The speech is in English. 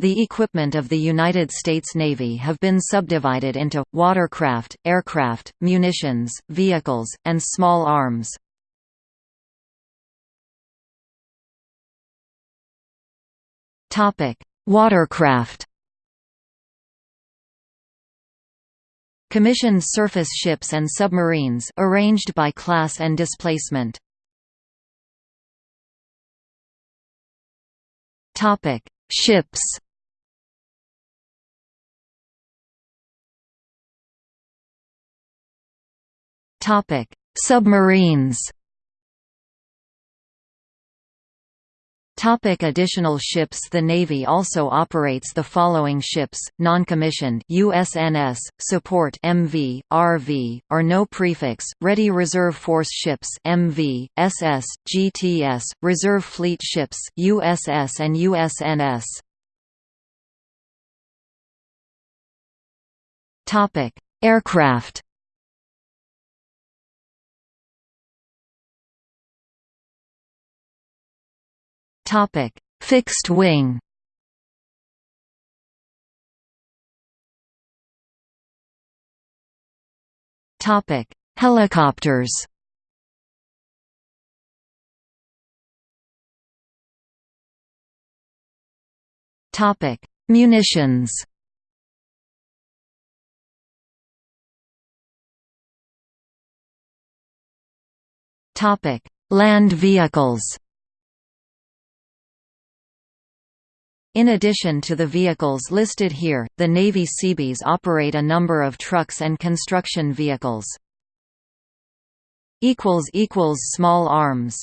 The equipment of the United States Navy have been subdivided into, watercraft, aircraft, munitions, vehicles, and small arms. Watercraft Commissioned surface ships and submarines arranged by class and displacement. Ships. Topic: Submarines. Topic additional ships The Navy also operates the following ships, non-commissioned USNS, support MV, RV, or no prefix, Ready Reserve Force ships MV, SS, GTS, Reserve Fleet ships USS and USNS. Topic: Aircraft Topic: Fixed wing. Topic: Helicopters. Topic: Munitions. Topic: Land vehicles. In addition to the vehicles listed here, the Navy Seabees operate a number of trucks and construction vehicles. Small arms